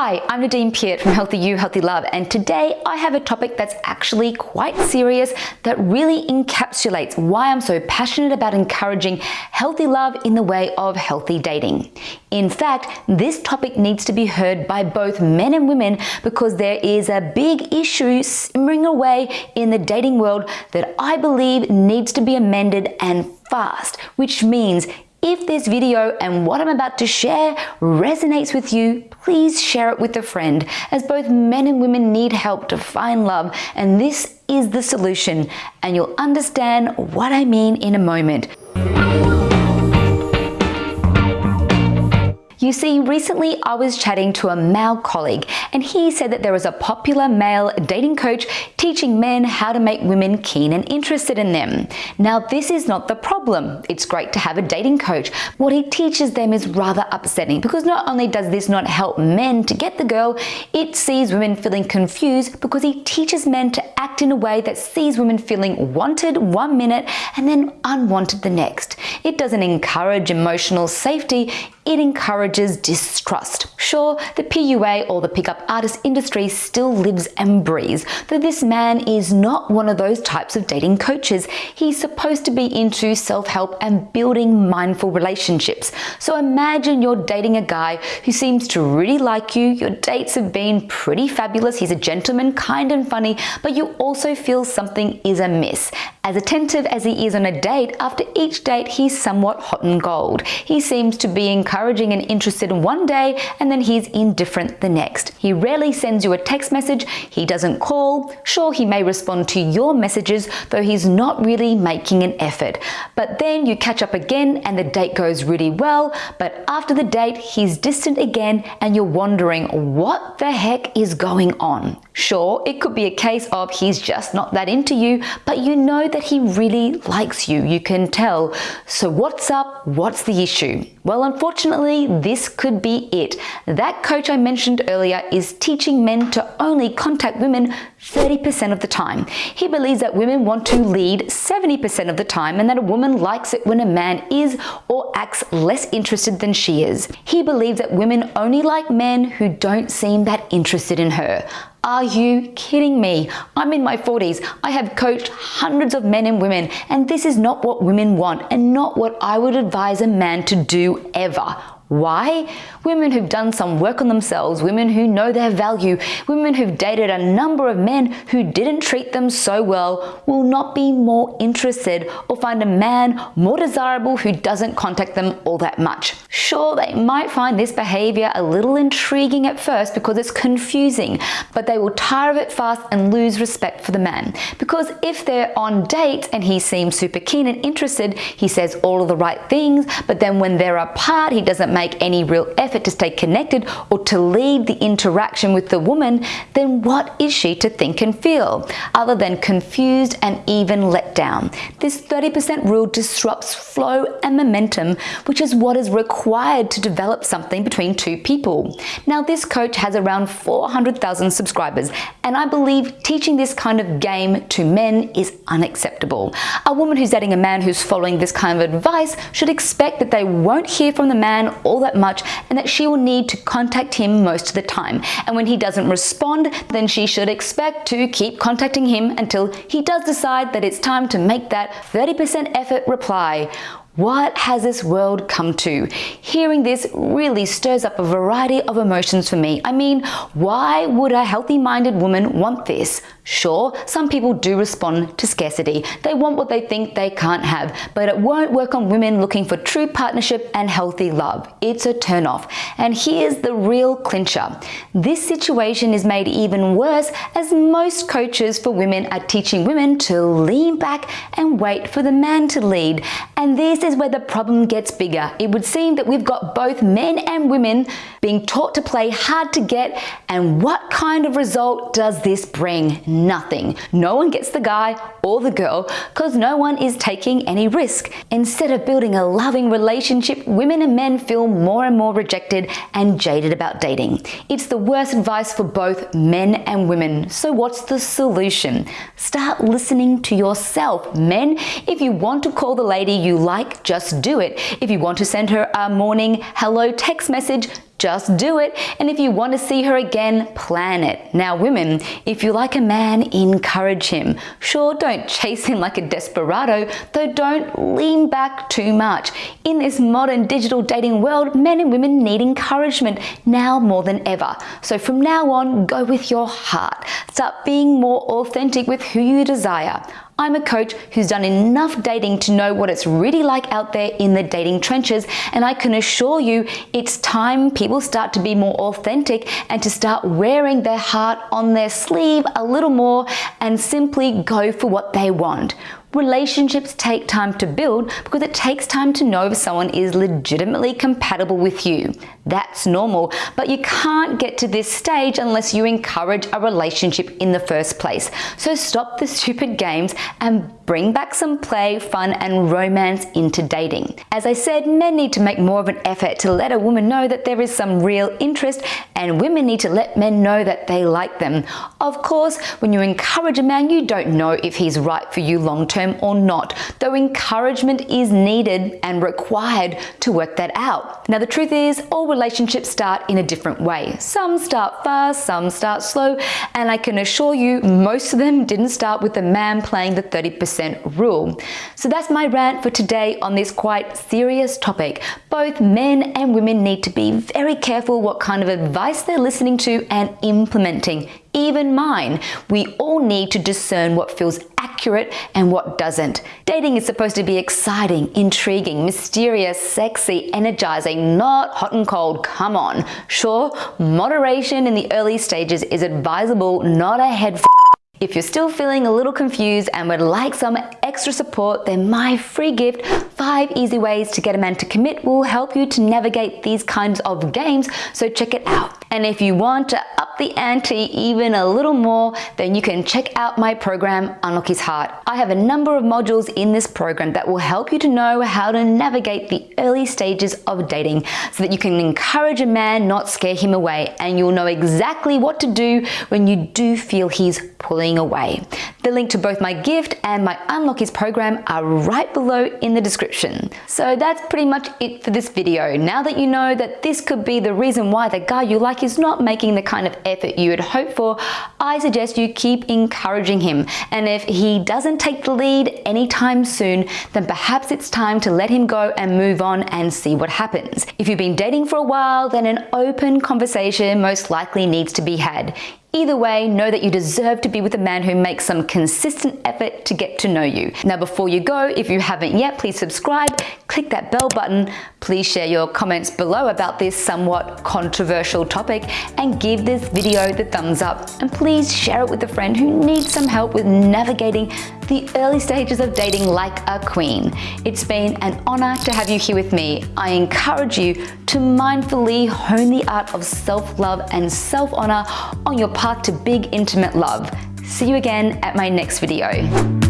Hi, I'm Nadine Piat from Healthy You, Healthy Love, and today I have a topic that's actually quite serious that really encapsulates why I'm so passionate about encouraging healthy love in the way of healthy dating. In fact, this topic needs to be heard by both men and women because there is a big issue simmering away in the dating world that I believe needs to be amended and fast, which means if this video and what I'm about to share resonates with you, please share it with a friend as both men and women need help to find love and this is the solution and you'll understand what I mean in a moment. You see, recently I was chatting to a male colleague and he said that there was a popular male dating coach teaching men how to make women keen and interested in them. Now this is not the problem. It's great to have a dating coach. What he teaches them is rather upsetting because not only does this not help men to get the girl, it sees women feeling confused because he teaches men to act in a way that sees women feeling wanted one minute and then unwanted the next. It doesn't encourage emotional safety, it encourages distrust. Sure, the PUA or the pickup artist industry still lives and breathes, though this man is not one of those types of dating coaches. He's supposed to be into self-help and building mindful relationships. So imagine you're dating a guy who seems to really like you, your dates have been pretty fabulous, he's a gentleman, kind and funny, but you also feel something is amiss. As attentive as he is on a date, after each date he's somewhat hot and gold. He seems to be encouraging and interested in one day and then he's indifferent the next. He rarely sends you a text message, he doesn't call, sure he may respond to your messages though he's not really making an effort. But then you catch up again and the date goes really well, but after the date he's distant again and you're wondering what the heck is going on. Sure, it could be a case of he's just not that into you, but you know that he really likes you, you can tell. So what's up? What's the issue? Well, unfortunately, this could be it. That coach I mentioned earlier is teaching men to only contact women 30% of the time. He believes that women want to lead 70% of the time and that a woman likes it when a man is or acts less interested than she is. He believes that women only like men who don't seem that interested in her. Are you kidding me? I'm in my 40s. I have coached hundreds of men and women, and this is not what women want and not what I would advise a man to do ever. Why? Women who've done some work on themselves, women who know their value, women who've dated a number of men who didn't treat them so well will not be more interested or find a man more desirable who doesn't contact them all that much. Sure, they might find this behavior a little intriguing at first because it's confusing, but they will tire of it fast and lose respect for the man. Because if they're on dates and he seems super keen and interested, he says all of the right things, but then when they're apart, he doesn't make any real effort to stay connected or to lead the interaction with the woman, then what is she to think and feel other than confused and even let down? This 30% rule disrupts flow and momentum, which is what is required to develop something between two people. Now, this coach has around 400,000 subscribers, and I believe teaching this kind of game to men is unacceptable. A woman who's dating a man who's following this kind of advice should expect that they won't hear from the man all that much and that she will need to contact him most of the time. And when he doesn't respond, then she should expect to keep contacting him until he does decide that it's time to make that 30% effort reply. What has this world come to? Hearing this really stirs up a variety of emotions for me. I mean, why would a healthy-minded woman want this? Sure, some people do respond to scarcity. They want what they think they can't have, but it won't work on women looking for true partnership and healthy love. It's a turnoff. And here's the real clincher. This situation is made even worse as most coaches for women are teaching women to lean back and wait for the man to lead. And this is where the problem gets bigger. It would seem that we've got both men and women being taught to play hard to get and what kind of result does this bring? Nothing. No one gets the guy or the girl because no one is taking any risk. Instead of building a loving relationship, women and men feel more and more rejected and jaded about dating. It's the worst advice for both men and women. So what's the solution? Start listening to yourself. Men, if you want to call the lady you like, just do it. If you want to send her a morning hello text message, just do it. And if you want to see her again, plan it. Now, women, if you like a man, encourage him. Sure, don't chase him like a desperado, though don't lean back too much. In this modern digital dating world, men and women need encouragement now more than ever. So from now on, go with your heart. Start being more authentic with who you desire. I'm a coach who's done enough dating to know what it's really like out there in the dating trenches, and I can assure you it's time people start to be more authentic and to start wearing their heart on their sleeve a little more and simply go for what they want. Relationships take time to build because it takes time to know if someone is legitimately compatible with you. That's normal, but you can't get to this stage unless you encourage a relationship in the first place. So stop the stupid games and bring back some play, fun, and romance into dating. As I said, men need to make more of an effort to let a woman know that there is some real interest, and women need to let men know that they like them. Of course, when you encourage a man, you don't know if he's right for you long term or not, though encouragement is needed and required to work that out. Now, the truth is, all relationships start in a different way. Some start fast, some start slow, and I can assure you, most of them didn't start with the man playing the 30% rule. So that's my rant for today on this quite serious topic. Both men and women need to be very careful what kind of advice they're listening to and implementing even mine. We all need to discern what feels accurate and what doesn't. Dating is supposed to be exciting, intriguing, mysterious, sexy, energizing, not hot and cold, come on. Sure, moderation in the early stages is advisable, not a head if you're still feeling a little confused and would like some extra support, then my free gift, 5 easy ways to get a man to commit will help you to navigate these kinds of games, so check it out. And if you want to up the ante even a little more, then you can check out my program, Unlock His Heart. I have a number of modules in this program that will help you to know how to navigate the early stages of dating so that you can encourage a man, not scare him away, and you'll know exactly what to do when you do feel he's pulling away. The link to both my gift and my Unlock His program are right below in the description. So that's pretty much it for this video. Now that you know that this could be the reason why the guy you like is not making the kind of effort you would hope for, I suggest you keep encouraging him. And if he doesn't take the lead anytime soon, then perhaps it's time to let him go and move on and see what happens. If you've been dating for a while, then an open conversation most likely needs to be had. Either way, know that you deserve to be with a man who makes some consistent effort to get to know you. Now, before you go, if you haven't yet, please subscribe, click that bell button, please share your comments below about this somewhat controversial topic, and give this video the thumbs up. And please share it with a friend who needs some help with navigating the early stages of dating like a queen. It's been an honor to have you here with me. I encourage you to mindfully hone the art of self-love and self-honor on your path to big intimate love. See you again at my next video.